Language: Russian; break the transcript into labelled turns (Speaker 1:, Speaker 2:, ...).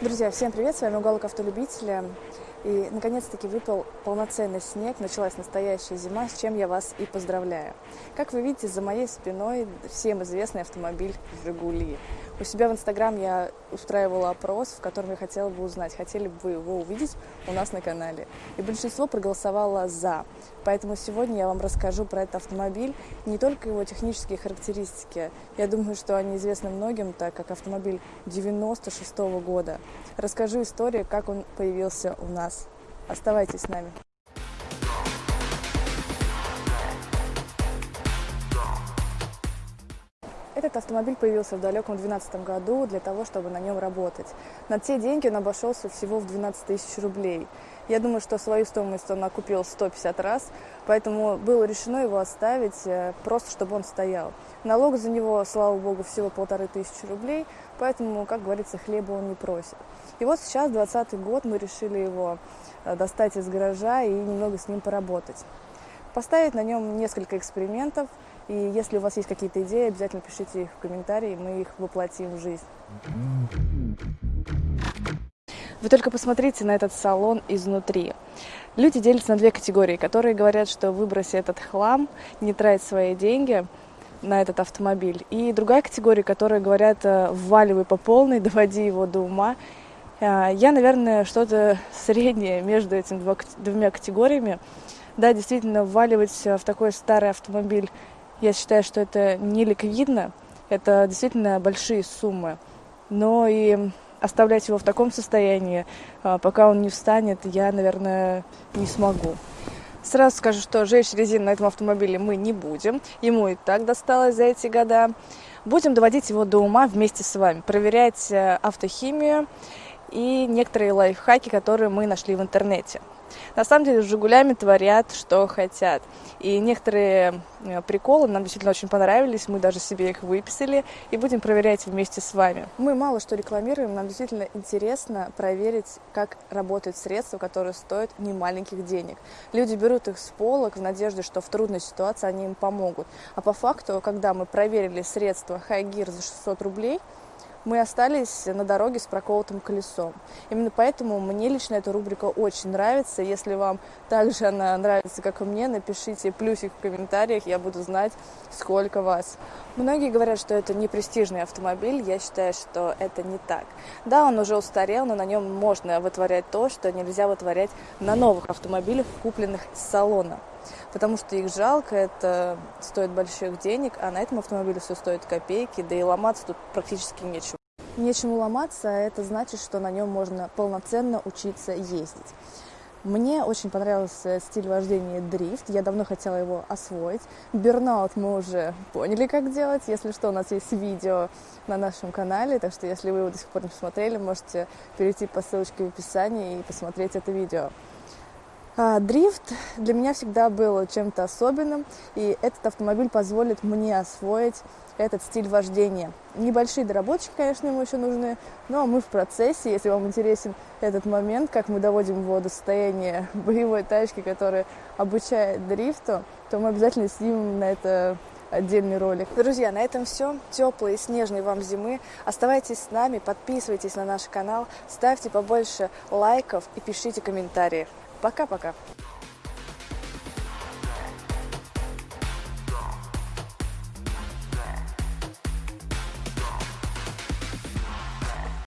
Speaker 1: Друзья, всем привет! С вами Уголок Автолюбителя. И, наконец-таки, выпал полноценный снег, началась настоящая зима, с чем я вас и поздравляю. Как вы видите, за моей спиной всем известный автомобиль «Жигули». У себя в Инстаграм я устраивала опрос, в котором я хотела бы узнать, хотели бы вы его увидеть у нас на канале. И большинство проголосовало «за». Поэтому сегодня я вам расскажу про этот автомобиль, не только его технические характеристики. Я думаю, что они известны многим, так как автомобиль 96 -го года. Расскажу историю, как он появился у нас. Оставайтесь с нами. Этот автомобиль появился в далеком 2012 году для того, чтобы на нем работать. На те деньги он обошелся всего в 12 тысяч рублей. Я думаю, что свою стоимость он окупил 150 раз, поэтому было решено его оставить э, просто, чтобы он стоял. Налог за него, слава богу, всего полторы тысячи рублей, поэтому, как говорится, хлеба он не просит. И вот сейчас, 20 год, мы решили его э, достать из гаража и немного с ним поработать. Поставить на нем несколько экспериментов – и если у вас есть какие-то идеи, обязательно пишите их в комментарии, мы их воплотим в жизнь. Вы только посмотрите на этот салон изнутри. Люди делятся на две категории, которые говорят, что выброси этот хлам, не трать свои деньги на этот автомобиль. И другая категория, которые говорят, э, вваливай по полной, доводи его до ума. Э, я, наверное, что-то среднее между этими двумя категориями. Да, действительно, вваливать в такой старый автомобиль я считаю, что это не ликвидно, это действительно большие суммы. Но и оставлять его в таком состоянии, а, пока он не встанет, я, наверное, не смогу. Сразу скажу, что жечь резину на этом автомобиле мы не будем. Ему и так досталось за эти года. Будем доводить его до ума вместе с вами, проверять э, автохимию и некоторые лайфхаки, которые мы нашли в интернете. На самом деле с «Жигулями» творят, что хотят. И некоторые э, приколы нам действительно очень понравились, мы даже себе их выписали и будем проверять вместе с вами. Мы мало что рекламируем, нам действительно интересно проверить, как работают средства, которые стоят немаленьких денег. Люди берут их с полок в надежде, что в трудной ситуации они им помогут. А по факту, когда мы проверили средства Хайгир за 600 рублей, мы остались на дороге с проколотым колесом. Именно поэтому мне лично эта рубрика очень нравится. Если вам также она нравится, как и мне, напишите плюсик в комментариях, я буду знать, сколько вас. Многие говорят, что это не престижный автомобиль, я считаю, что это не так. Да, он уже устарел, но на нем можно вытворять то, что нельзя вытворять на новых автомобилях, купленных с салона потому что их жалко, это стоит больших денег, а на этом автомобиле все стоит копейки, да и ломаться тут практически нечего. Нечему ломаться, а это значит, что на нем можно полноценно учиться ездить. Мне очень понравился стиль вождения дрифт, я давно хотела его освоить. Бернаут мы уже поняли, как делать. Если что, у нас есть видео на нашем канале, так что если вы его до сих пор не посмотрели, можете перейти по ссылочке в описании и посмотреть это видео. А, дрифт для меня всегда был чем-то особенным, и этот автомобиль позволит мне освоить этот стиль вождения. Небольшие доработки, конечно, ему еще нужны, но мы в процессе. Если вам интересен этот момент, как мы доводим его до состояния боевой тачки, которая обучает дрифту, то мы обязательно снимем на это отдельный ролик. Друзья, на этом все. Теплой и снежной вам зимы. Оставайтесь с нами, подписывайтесь на наш канал, ставьте побольше лайков и пишите комментарии. Пока-пока.